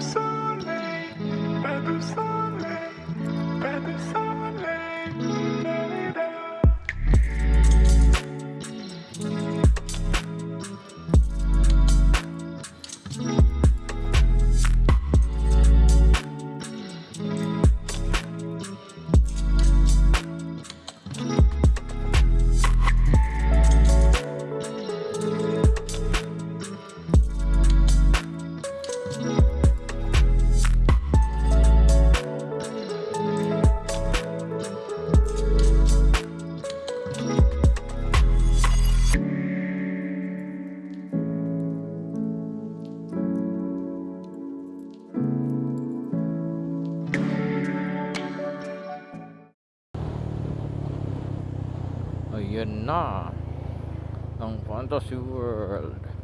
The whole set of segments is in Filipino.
so Ayan na ang Fantasy World.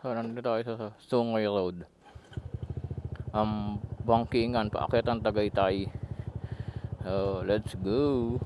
So, nandito tayo sa Sungay Road. Um, bangkingan, paakyat ang Tagaytay. So, let's go.